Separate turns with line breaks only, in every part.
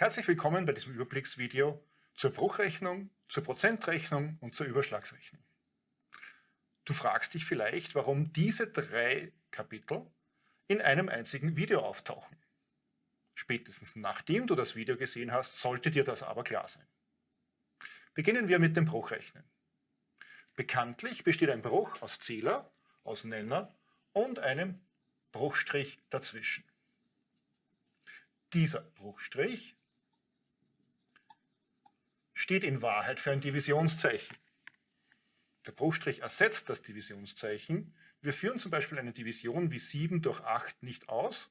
Herzlich willkommen bei diesem Überblicksvideo zur Bruchrechnung, zur Prozentrechnung und zur Überschlagsrechnung. Du fragst dich vielleicht, warum diese drei Kapitel in einem einzigen Video auftauchen. Spätestens nachdem du das Video gesehen hast, sollte dir das aber klar sein. Beginnen wir mit dem Bruchrechnen. Bekanntlich besteht ein Bruch aus Zähler, aus Nenner und einem Bruchstrich dazwischen. Dieser Bruchstrich steht in Wahrheit für ein Divisionszeichen. Der Bruchstrich ersetzt das Divisionszeichen. Wir führen zum Beispiel eine Division wie 7 durch 8 nicht aus,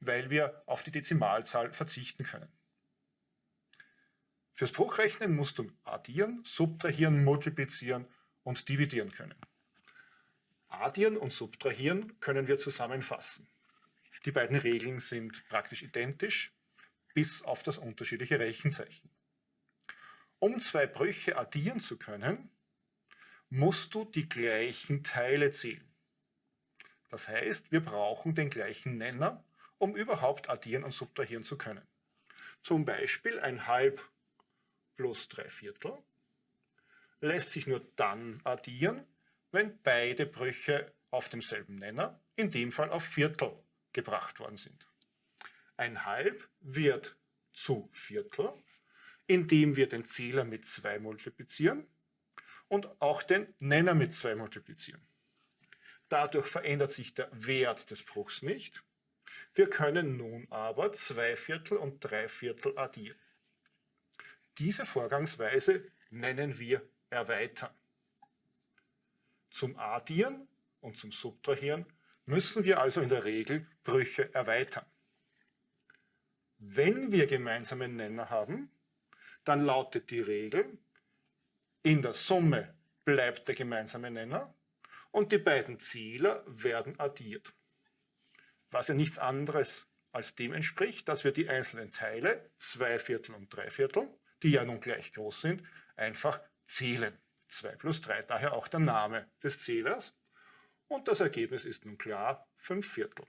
weil wir auf die Dezimalzahl verzichten können. Fürs Bruchrechnen musst du addieren, subtrahieren, multiplizieren und dividieren können. Addieren und subtrahieren können wir zusammenfassen. Die beiden Regeln sind praktisch identisch, bis auf das unterschiedliche Rechenzeichen. Um zwei Brüche addieren zu können, musst du die gleichen Teile zählen. Das heißt, wir brauchen den gleichen Nenner, um überhaupt addieren und subtrahieren zu können. Zum Beispiel ein Halb plus drei Viertel lässt sich nur dann addieren, wenn beide Brüche auf demselben Nenner, in dem Fall auf Viertel, gebracht worden sind. Ein Halb wird zu Viertel indem wir den Zähler mit 2 multiplizieren und auch den Nenner mit 2 multiplizieren. Dadurch verändert sich der Wert des Bruchs nicht. Wir können nun aber 2 Viertel und 3 Viertel addieren. Diese Vorgangsweise nennen wir Erweitern. Zum Addieren und zum Subtrahieren müssen wir also in der Regel Brüche erweitern. Wenn wir gemeinsame Nenner haben, dann lautet die Regel, in der Summe bleibt der gemeinsame Nenner und die beiden Zähler werden addiert. Was ja nichts anderes als dem entspricht, dass wir die einzelnen Teile, zwei Viertel und drei Viertel, die ja nun gleich groß sind, einfach zählen. 2 plus 3, daher auch der Name des Zählers. Und das Ergebnis ist nun klar 5 Viertel.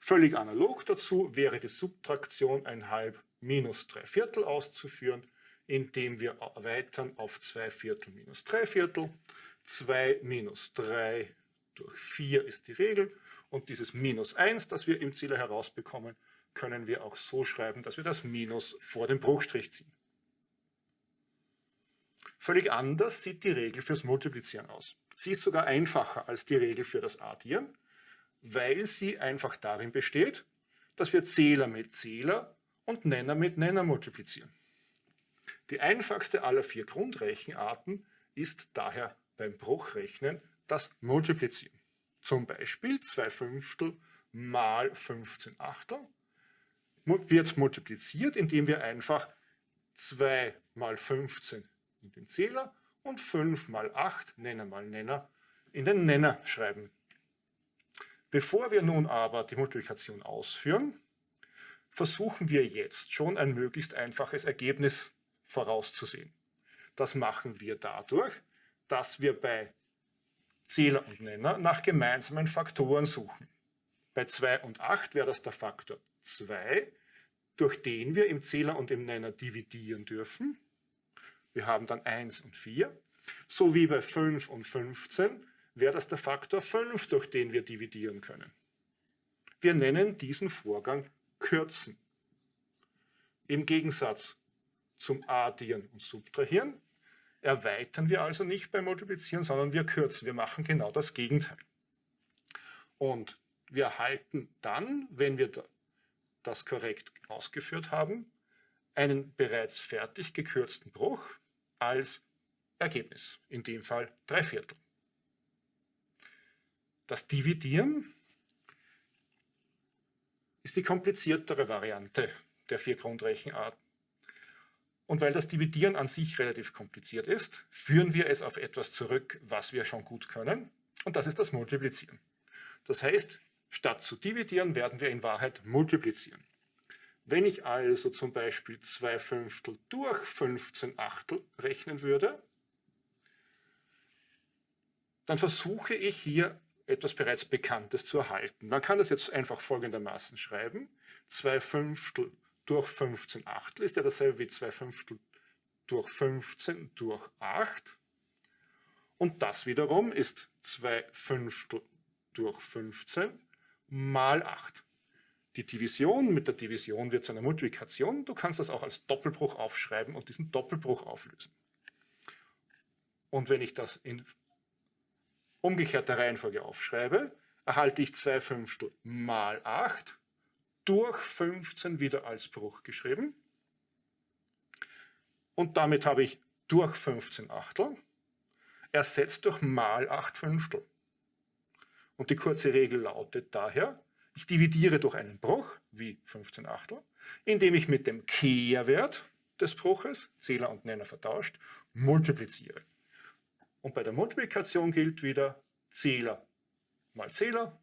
Völlig analog dazu wäre die Subtraktion ein halb minus 3 Viertel auszuführen, indem wir erweitern auf 2 Viertel minus 3 Viertel. 2 minus 3 durch 4 ist die Regel und dieses minus 1, das wir im Zähler herausbekommen, können wir auch so schreiben, dass wir das Minus vor dem Bruchstrich ziehen. Völlig anders sieht die Regel fürs Multiplizieren aus. Sie ist sogar einfacher als die Regel für das Addieren, weil sie einfach darin besteht, dass wir Zähler mit Zähler und Nenner mit Nenner multiplizieren. Die einfachste aller vier Grundrechenarten ist daher beim Bruchrechnen das Multiplizieren. Zum Beispiel 2 Fünftel mal 15 Achtel wird multipliziert, indem wir einfach 2 mal 15 in den Zähler und 5 mal 8, Nenner mal Nenner, in den Nenner schreiben. Bevor wir nun aber die Multiplikation ausführen, versuchen wir jetzt schon ein möglichst einfaches Ergebnis vorauszusehen. Das machen wir dadurch, dass wir bei Zähler und Nenner nach gemeinsamen Faktoren suchen. Bei 2 und 8 wäre das der Faktor 2, durch den wir im Zähler und im Nenner dividieren dürfen. Wir haben dann 1 und 4. So wie bei 5 und 15 wäre das der Faktor 5, durch den wir dividieren können. Wir nennen diesen Vorgang Kürzen. Im Gegensatz zum Addieren und Subtrahieren erweitern wir also nicht beim Multiplizieren, sondern wir kürzen. Wir machen genau das Gegenteil. Und wir erhalten dann, wenn wir das korrekt ausgeführt haben, einen bereits fertig gekürzten Bruch als Ergebnis, in dem Fall drei Viertel. Das Dividieren ist die kompliziertere Variante der vier Grundrechenarten. Und weil das Dividieren an sich relativ kompliziert ist, führen wir es auf etwas zurück, was wir schon gut können. Und das ist das Multiplizieren. Das heißt, statt zu dividieren, werden wir in Wahrheit multiplizieren. Wenn ich also zum Beispiel 2 Fünftel durch 15 Achtel rechnen würde, dann versuche ich hier etwas bereits Bekanntes zu erhalten. Man kann das jetzt einfach folgendermaßen schreiben. 2 Fünftel durch 15 Achtel ist ja dasselbe wie 2 Fünftel durch 15 durch 8. Und das wiederum ist 2 Fünftel durch 15 mal 8. Die Division mit der Division wird zu einer Multiplikation. Du kannst das auch als Doppelbruch aufschreiben und diesen Doppelbruch auflösen. Und wenn ich das in umgekehrter Reihenfolge aufschreibe, erhalte ich 2 Fünftel mal 8 durch 15 wieder als Bruch geschrieben. Und damit habe ich durch 15 Achtel ersetzt durch mal 8 Fünftel. Und die kurze Regel lautet daher, ich dividiere durch einen Bruch, wie 15 Achtel, indem ich mit dem Kehrwert des Bruches, Zähler und Nenner vertauscht, multipliziere. Und bei der Multiplikation gilt wieder Zähler mal Zähler,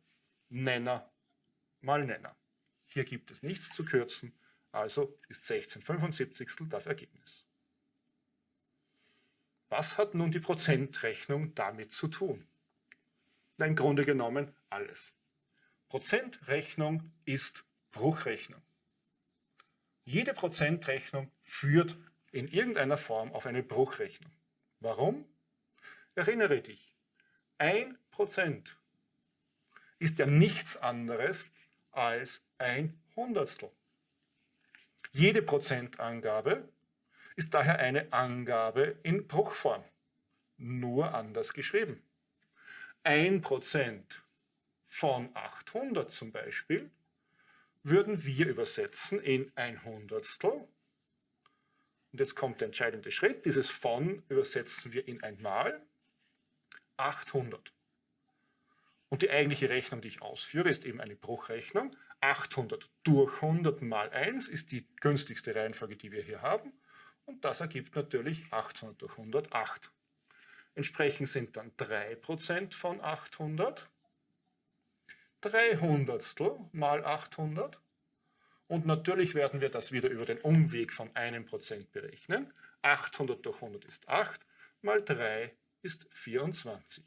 Nenner mal Nenner. Hier gibt es nichts zu kürzen, also ist 1675 das Ergebnis. Was hat nun die Prozentrechnung damit zu tun? Na, Im Grunde genommen alles. Prozentrechnung ist Bruchrechnung. Jede Prozentrechnung führt in irgendeiner Form auf eine Bruchrechnung. Warum? Erinnere dich, ein Prozent ist ja nichts anderes als ein Hundertstel. Jede Prozentangabe ist daher eine Angabe in Bruchform, nur anders geschrieben. Ein Prozent von 800 zum Beispiel würden wir übersetzen in ein Hundertstel. Und jetzt kommt der entscheidende Schritt. Dieses von übersetzen wir in ein Mal. 800. Und die eigentliche Rechnung, die ich ausführe, ist eben eine Bruchrechnung. 800 durch 100 mal 1 ist die günstigste Reihenfolge, die wir hier haben. Und das ergibt natürlich 800 durch 100, 8. Entsprechend sind dann 3% von 800, 3 Hundertstel mal 800. Und natürlich werden wir das wieder über den Umweg von einem Prozent berechnen. 800 durch 100 ist 8, mal 3 ist 24.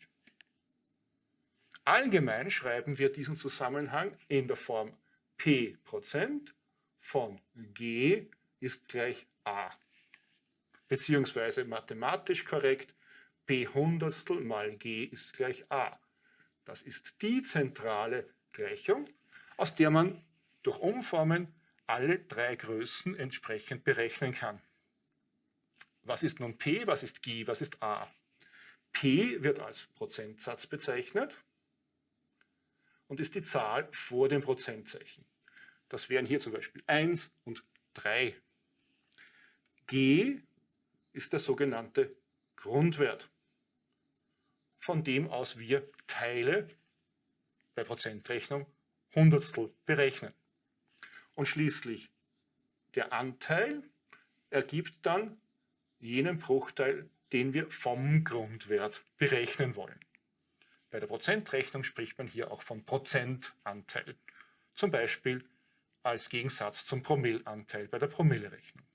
Allgemein schreiben wir diesen Zusammenhang in der Form p Prozent von g ist gleich a. Beziehungsweise mathematisch korrekt, p Hundertstel mal g ist gleich a. Das ist die zentrale Gleichung, aus der man durch Umformen alle drei Größen entsprechend berechnen kann. Was ist nun p, was ist g, was ist a? P wird als Prozentsatz bezeichnet und ist die Zahl vor dem Prozentzeichen. Das wären hier zum Beispiel 1 und 3. G ist der sogenannte Grundwert, von dem aus wir Teile bei Prozentrechnung Hundertstel berechnen. Und schließlich der Anteil ergibt dann jenen Bruchteil, den wir vom Grundwert berechnen wollen. Bei der Prozentrechnung spricht man hier auch von Prozentanteil, zum Beispiel als Gegensatz zum Promillanteil bei der Promillerechnung.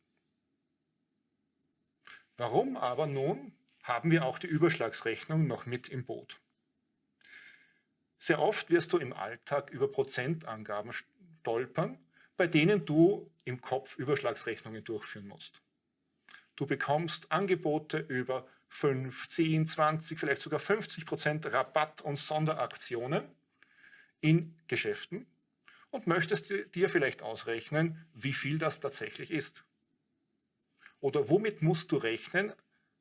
Warum aber nun haben wir auch die Überschlagsrechnung noch mit im Boot? Sehr oft wirst du im Alltag über Prozentangaben stolpern, bei denen du im Kopf Überschlagsrechnungen durchführen musst. Du bekommst Angebote über 5, 10, 20, vielleicht sogar 50 Prozent Rabatt und Sonderaktionen in Geschäften und möchtest dir vielleicht ausrechnen, wie viel das tatsächlich ist. Oder womit musst du rechnen,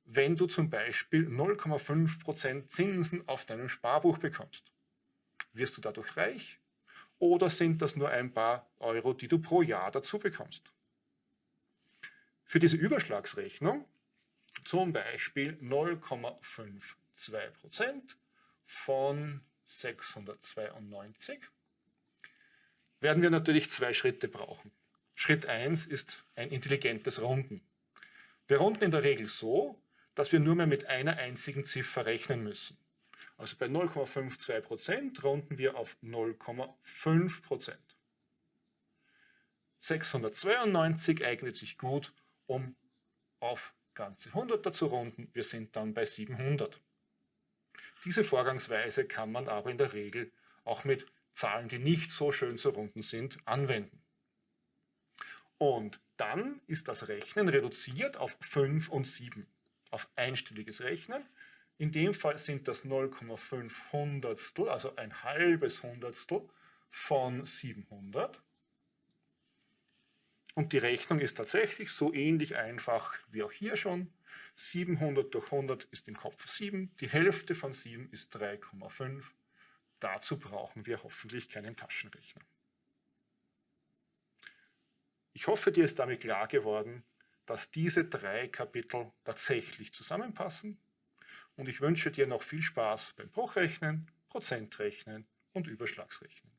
wenn du zum Beispiel 0,5 Prozent Zinsen auf deinem Sparbuch bekommst? Wirst du dadurch reich? Oder sind das nur ein paar Euro, die du pro Jahr dazu bekommst? Für diese Überschlagsrechnung zum Beispiel 0,52% von 692, werden wir natürlich zwei Schritte brauchen. Schritt 1 ist ein intelligentes Runden. Wir runden in der Regel so, dass wir nur mehr mit einer einzigen Ziffer rechnen müssen. Also bei 0,52% runden wir auf 0,5%. 692 eignet sich gut, um auf ganze Hunderter zu runden. Wir sind dann bei 700. Diese Vorgangsweise kann man aber in der Regel auch mit Zahlen, die nicht so schön zu runden sind, anwenden. Und dann ist das Rechnen reduziert auf 5 und 7, auf einstelliges Rechnen. In dem Fall sind das 0,5 Hundertstel, also ein halbes Hundertstel von 700. Und die Rechnung ist tatsächlich so ähnlich einfach wie auch hier schon. 700 durch 100 ist im Kopf 7, die Hälfte von 7 ist 3,5. Dazu brauchen wir hoffentlich keinen Taschenrechner. Ich hoffe, dir ist damit klar geworden, dass diese drei Kapitel tatsächlich zusammenpassen und ich wünsche dir noch viel Spaß beim Bruchrechnen, Prozentrechnen und Überschlagsrechnen.